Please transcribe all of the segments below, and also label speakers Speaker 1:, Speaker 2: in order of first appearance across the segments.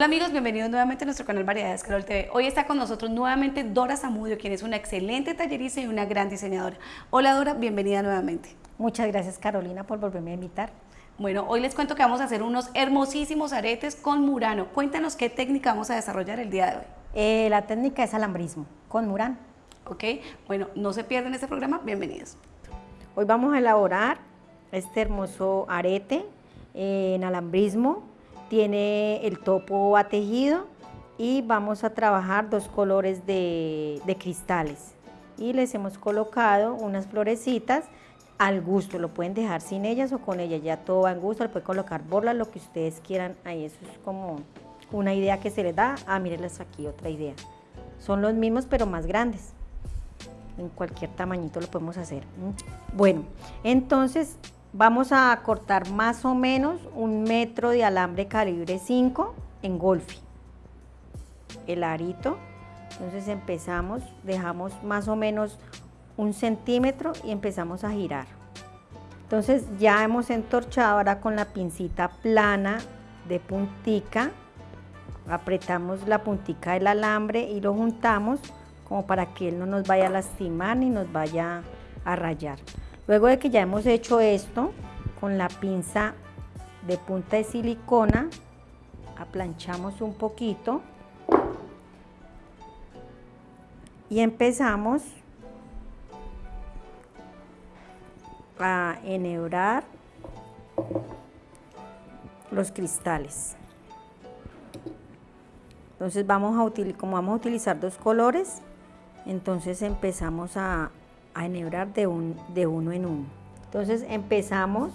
Speaker 1: Hola amigos, bienvenidos nuevamente a nuestro canal Variedades Carol TV. Hoy está con nosotros nuevamente Dora Zamudio, quien es una excelente tallerista y una gran diseñadora. Hola Dora, bienvenida nuevamente.
Speaker 2: Muchas gracias Carolina por volverme a invitar.
Speaker 1: Bueno, hoy les cuento que vamos a hacer unos hermosísimos aretes con murano. Cuéntanos qué técnica vamos a desarrollar el día de hoy.
Speaker 2: Eh, la técnica es alambrismo con murano.
Speaker 1: Ok, bueno, no se pierden este programa, bienvenidos.
Speaker 2: Hoy vamos a elaborar este hermoso arete en alambrismo tiene el topo a tejido y vamos a trabajar dos colores de, cristales. Y les hemos colocado unas florecitas al gusto, lo pueden dejar sin ellas o con ellas, ya todo va en gusto, le pueden colocar borlas, lo que ustedes quieran, ahí eso es como una idea que se les da, ah, mírenles aquí otra idea, son los mismos pero más grandes, en cualquier tamañito lo podemos hacer. Bueno, entonces Vamos a cortar más o menos un metro de alambre calibre 5 en golfi. El arito. Entonces empezamos, dejamos más o menos un centímetro y empezamos a girar. Entonces ya hemos entorchado ahora con la pincita plana de puntica. Apretamos la puntica del alambre y lo juntamos como para que él no nos vaya a lastimar ni nos vaya a rayar. Luego de que ya hemos hecho esto, con la pinza de punta de silicona, aplanchamos un poquito y empezamos a enhebrar los cristales. Entonces vamos a utilizar, como vamos a utilizar dos colores, entonces empezamos a, a enhebrar de, un, de uno en uno. Entonces empezamos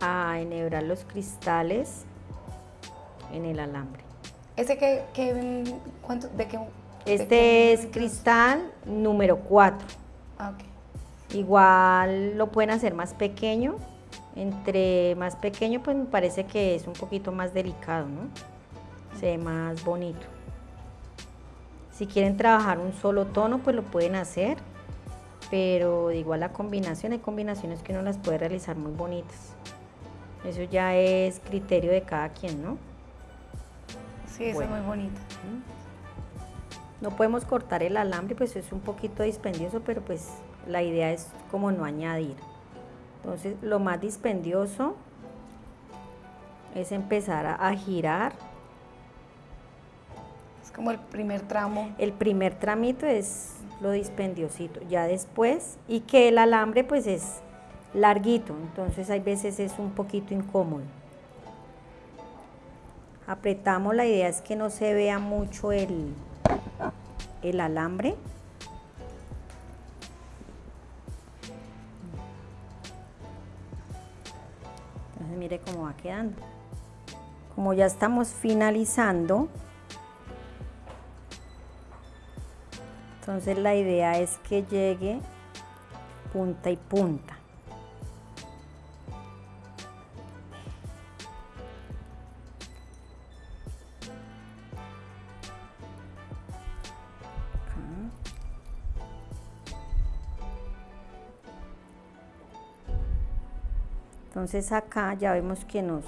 Speaker 2: a enhebrar los cristales en el alambre.
Speaker 1: ¿Ese que, que cuánto, de qué?
Speaker 2: Este es cristal número 4.
Speaker 1: Ah,
Speaker 2: Igual lo pueden hacer más pequeño. Entre más pequeño, pues me parece que es un poquito más delicado, ¿no? Se ve más bonito. Si quieren trabajar un solo tono, pues lo pueden hacer, pero igual la combinación, hay combinaciones que uno las puede realizar muy bonitas. Eso ya es criterio de cada quien, ¿no?
Speaker 1: Sí, eso es muy bonito.
Speaker 2: No podemos cortar el alambre, pues es un poquito dispendioso, pero pues la idea es como no añadir. Entonces lo más dispendioso es empezar a girar
Speaker 1: como el primer tramo.
Speaker 2: El primer tramito es lo dispendiosito, ya después, y que el alambre pues es larguito, entonces hay veces es un poquito incómodo. Apretamos, la idea es que no se vea mucho el, el alambre. Entonces mire cómo va quedando. Como ya estamos finalizando, Entonces la idea es que llegue punta y punta. Entonces acá ya vemos que nos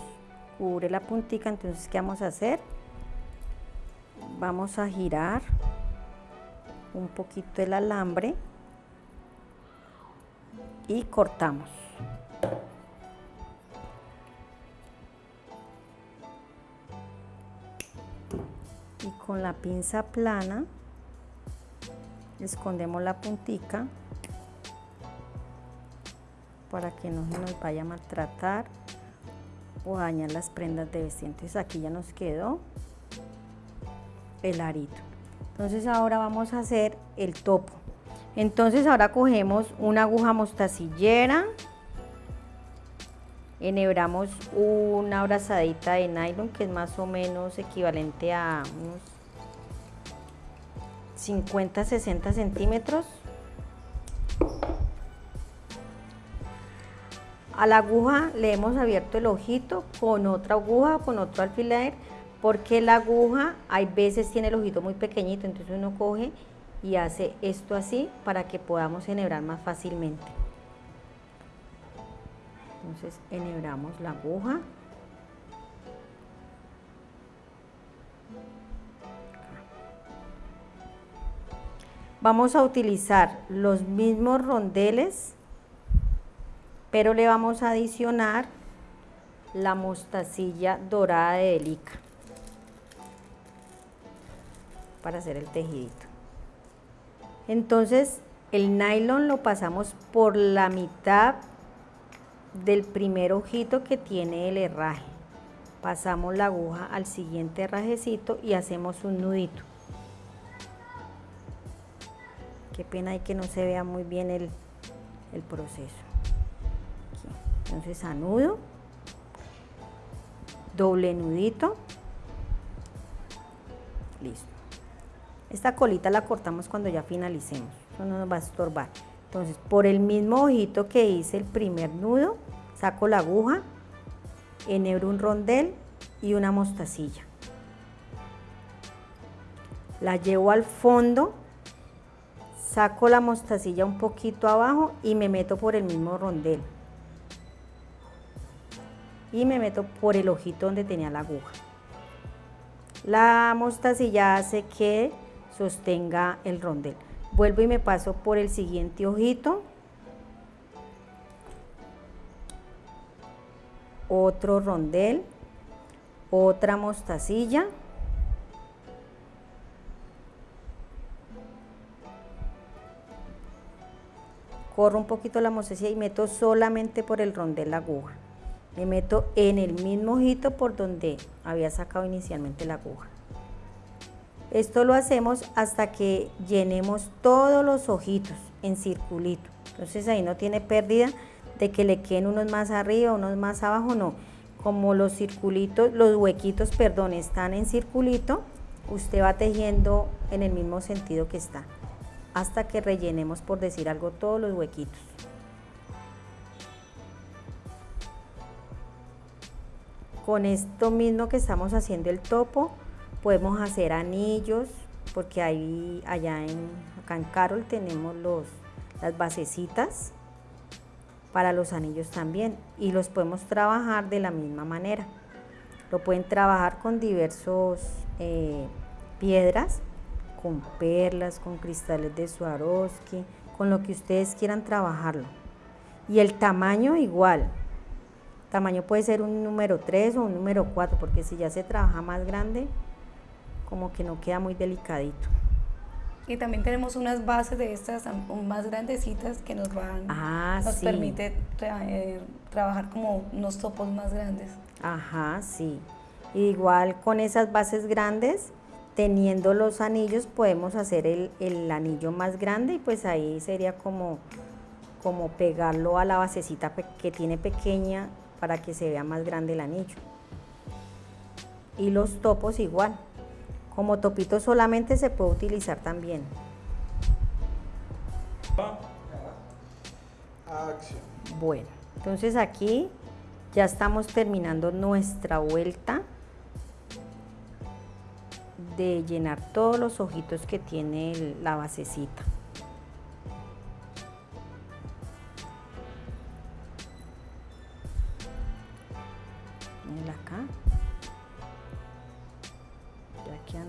Speaker 2: cubre la puntica, entonces ¿qué vamos a hacer? Vamos a girar un poquito el alambre y cortamos. Y con la pinza plana escondemos la puntica para que no nos vaya a maltratar o dañar las prendas de vestir. Entonces aquí ya nos quedó el arito. Entonces ahora vamos a hacer el topo. Entonces ahora cogemos una aguja mostacillera, enhebramos una abrazadita de nylon que es más o menos equivalente a unos 50-60 centímetros. A la aguja le hemos abierto el ojito con otra aguja, con otro alfiler porque la aguja hay veces tiene el ojito muy pequeñito, entonces uno coge y hace esto así para que podamos enhebrar más fácilmente. Entonces enhebramos la aguja. Vamos a utilizar los mismos rondeles, pero le vamos a adicionar la mostacilla dorada de delica para hacer el tejidito. Entonces el nylon lo pasamos por la mitad del primer ojito que tiene el herraje. Pasamos la aguja al siguiente herrajecito y hacemos un nudito. Qué pena hay que no se vea muy bien el, proceso. Entonces anudo, doble nudito, listo. Esta colita la cortamos cuando ya finalicemos, no nos va a estorbar. Entonces, por el mismo ojito que hice el primer nudo, saco la aguja, enhebro un rondel y una mostacilla. La llevo al fondo, saco la mostacilla un poquito abajo y me meto por el mismo rondel. Y me meto por el ojito donde tenía la aguja. La mostacilla hace que sostenga el rondel. Vuelvo y me paso por el siguiente ojito. Otro rondel. Otra mostacilla. Corro un poquito la mostacilla y meto solamente por el rondel la aguja. Me meto en el mismo ojito por donde había sacado inicialmente la aguja. Esto lo hacemos hasta que llenemos todos los ojitos en circulito. Entonces ahí no tiene pérdida de que le queden unos más arriba, unos más abajo, no. Como los circulitos, los huequitos, perdón, están en circulito, usted va tejiendo en el mismo sentido que está, hasta que rellenemos, por decir algo, todos los huequitos. Con esto mismo que estamos haciendo el topo, Podemos hacer anillos, porque ahí, allá en, acá en Carol tenemos los, las basecitas para los anillos también y los podemos trabajar de la misma manera. Lo pueden trabajar con diversos eh, piedras, con perlas, con cristales de Swarovski, con lo que ustedes quieran trabajarlo. Y el tamaño igual. tamaño puede ser un número 3 o un número 4, porque si ya se trabaja más grande, como que no queda muy delicadito.
Speaker 1: Y también tenemos unas bases de estas más grandecitas que nos van,
Speaker 2: ah,
Speaker 1: nos permite eh, trabajar como unos topos más grandes.
Speaker 2: Ajá, sí. Igual con esas bases grandes, teniendo los anillos, podemos hacer el, el anillo más grande y pues ahí sería como, como pegarlo a la basecita que tiene pequeña para que se vea más grande el anillo. Y los topos igual. Como topito solamente se puede utilizar también. Bueno, entonces aquí ya estamos terminando nuestra vuelta de llenar todos los ojitos que tiene la basecita. acá.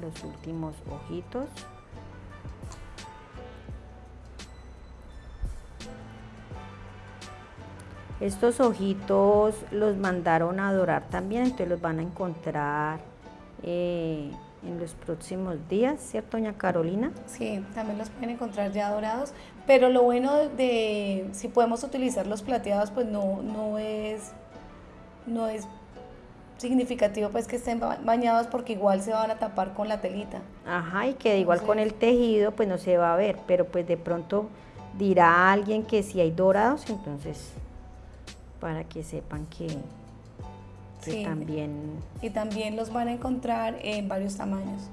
Speaker 2: Los últimos ojitos. Estos ojitos los mandaron a dorar también, entonces los van a encontrar eh, en los próximos días, ¿cierto, doña Carolina?
Speaker 1: Sí, también los pueden encontrar ya dorados, pero lo bueno de, si podemos utilizar los plateados, pues no, no es no es significativo pues que estén bañados porque igual se van a tapar con la telita.
Speaker 2: Ajá, y que igual con el tejido pues no se va a ver, pero pues de pronto dirá alguien que si hay dorados, entonces para que sepan que, también...
Speaker 1: Y también los van a encontrar en varios tamaños.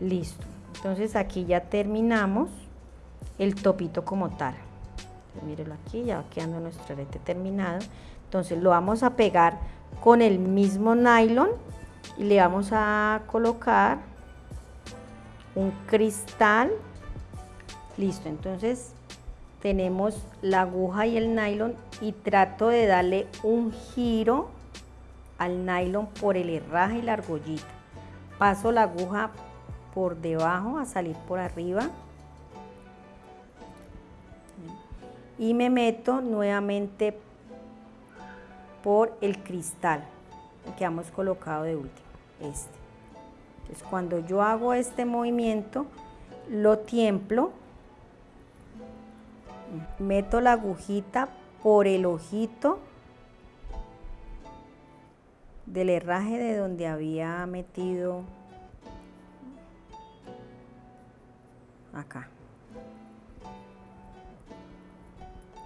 Speaker 2: Listo, entonces aquí ya terminamos el topito como tal. Mírenlo aquí, ya va quedando nuestro arete terminado. Entonces lo vamos a pegar con el mismo nylon y le vamos a colocar un cristal. Listo, entonces tenemos la aguja y el nylon y trato de darle un giro al nylon por el herraje y la argollita. Paso la aguja por debajo a salir por arriba. Y me meto nuevamente por el cristal que hemos colocado de último, este. Entonces cuando yo hago este movimiento, lo tiemplo, meto la agujita por el ojito del herraje de donde había metido acá.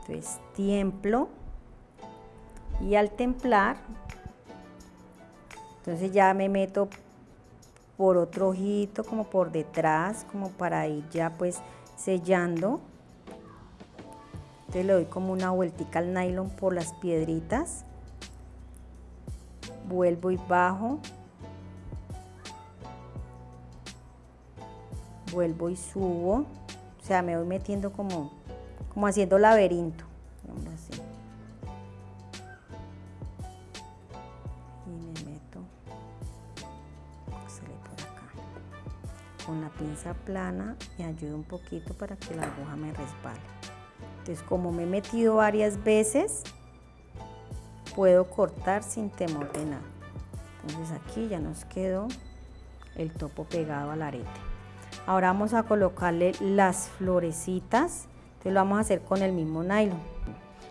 Speaker 2: Entonces tiemplo y al templar, entonces ya me meto por otro ojito, como por detrás, como para ir ya pues sellando. Entonces le doy como una vueltica al nylon por las piedritas. Vuelvo y bajo. Vuelvo y subo. O sea, me voy metiendo como, como haciendo laberinto. Así. Y me meto. por acá. Con la pinza plana me ayuda un poquito para que la aguja me resbale. Entonces, como me he metido varias veces, puedo cortar sin temor de nada. Entonces aquí ya nos quedó el topo pegado al arete. Ahora vamos a colocarle las florecitas, lo vamos a hacer con el mismo nylon.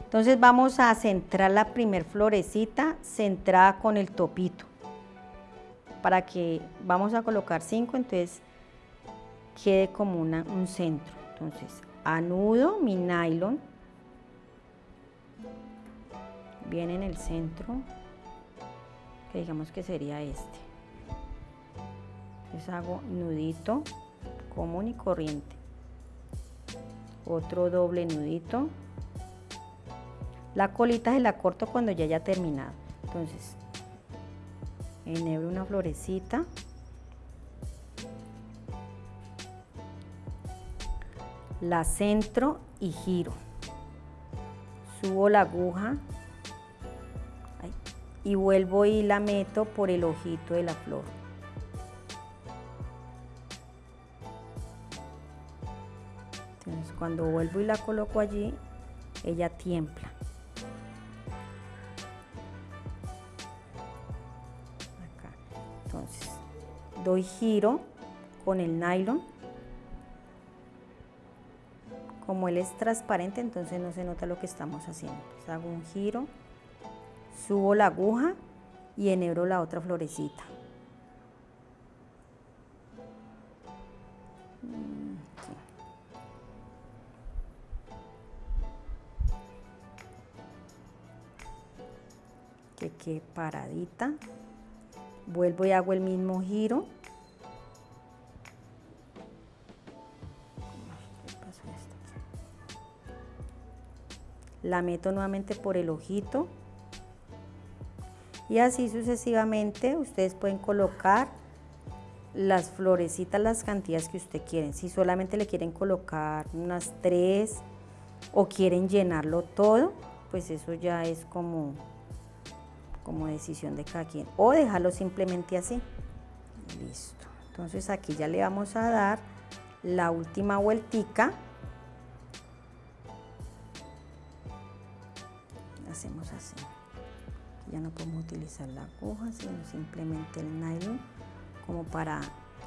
Speaker 2: Entonces vamos a centrar la primer florecita centrada con el topito. Para que vamos a colocar cinco, entonces quede como una, un centro. Entonces anudo mi nylon, viene en el centro, que digamos que sería este. Entonces hago nudito común y corriente. Otro doble nudito. La colita se la corto cuando ya haya terminado. Entonces, enhebro una florecita. la centro y giro. Subo la aguja y vuelvo y la meto por el ojito de la flor. Cuando vuelvo y la coloco allí, ella tiembla. Entonces doy giro con el nylon como él es transparente, entonces no se nota lo que estamos haciendo. hago un giro, subo la aguja y enhebro la otra florecita. Que paradita. Vuelvo y hago el mismo giro la meto nuevamente por el ojito y así sucesivamente ustedes pueden colocar las florecitas, las cantidades que ustedes quieren. Si solamente le quieren colocar unas tres o quieren llenarlo todo, pues eso ya es como, como decisión de cada quien. O dejarlo simplemente así. Listo. Entonces aquí ya le vamos a dar la última vueltica hacemos así ya no podemos utilizar la aguja sino simplemente el nylon como para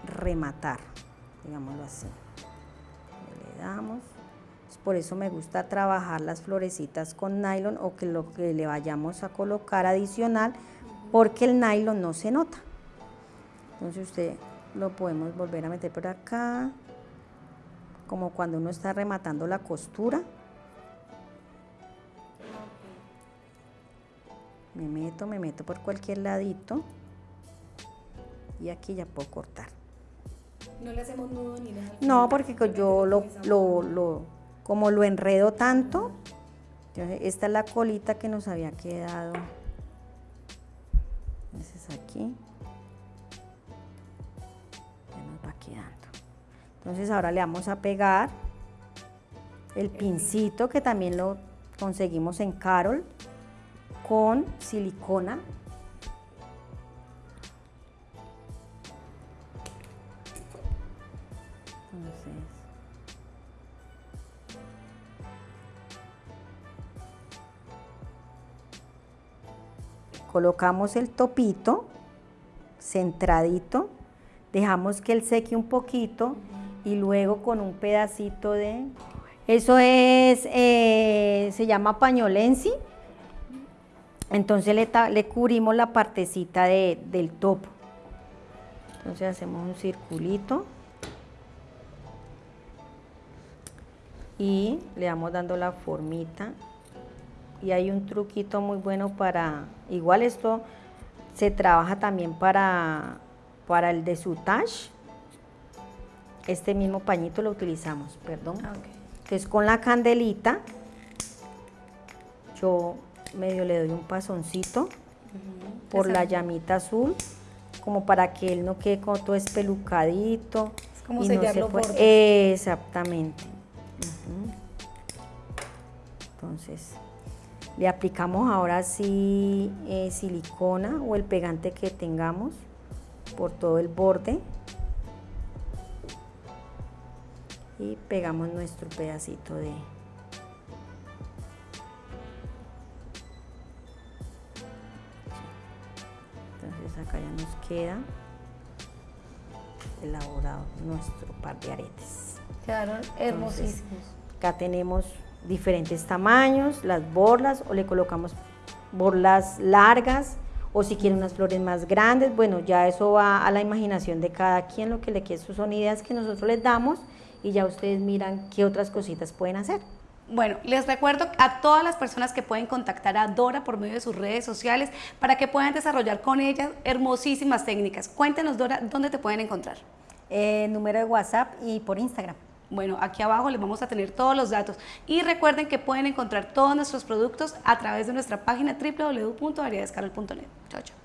Speaker 2: rematar digámoslo así le damos por eso me gusta trabajar las florecitas con nylon o que lo que le vayamos a colocar adicional porque el nylon no se nota entonces usted lo podemos volver a meter por acá como cuando uno está rematando la costura me meto, me meto por cualquier ladito y aquí ya puedo cortar.
Speaker 1: ¿No le hacemos nudo ni nada?
Speaker 2: No, porque yo lo, lo, lo, como lo enredo tanto, esta es la colita que nos había quedado. Entonces aquí ya nos va quedando. Entonces ahora le vamos a pegar el pincito que también lo conseguimos en Carol con silicona. Colocamos el topito centradito, dejamos que él seque un poquito y luego con un pedacito de... Eso es, eh, se llama pañolensi, entonces le, le cubrimos la partecita de, del topo. Entonces hacemos un circulito. Y le vamos dando la formita. Y hay un truquito muy bueno para, igual esto se trabaja también para, para el desutage. Este mismo pañito lo utilizamos, perdón. Ah, que es con la candelita. Yo medio le doy un pasoncito por la llamita azul, como para que él no quede como todo espelucadito.
Speaker 1: Es como sellarlo no se
Speaker 2: Exactamente. Entonces, le aplicamos ahora sí eh, silicona o el pegante que tengamos por todo el borde. Y pegamos nuestro pedacito de, entonces acá ya nos queda elaborado nuestro par de aretes.
Speaker 1: Quedaron hermosísimos.
Speaker 2: acá tenemos diferentes tamaños, las borlas o le colocamos borlas largas o si quieren unas flores más grandes, bueno, ya eso va a la imaginación de cada quien, lo que le quede, son ideas que nosotros les damos y ya ustedes miran qué otras cositas pueden hacer.
Speaker 1: Bueno, les recuerdo a todas las personas que pueden contactar a Dora por medio de sus redes sociales para que puedan desarrollar con ella hermosísimas técnicas. Cuéntenos, Dora, ¿dónde te pueden encontrar?
Speaker 2: Eh, número de WhatsApp y por Instagram.
Speaker 1: Bueno, aquí abajo les vamos a tener todos los datos. Y recuerden que pueden encontrar todos nuestros productos a través de nuestra página www.variedescarol.net. Chao, chao.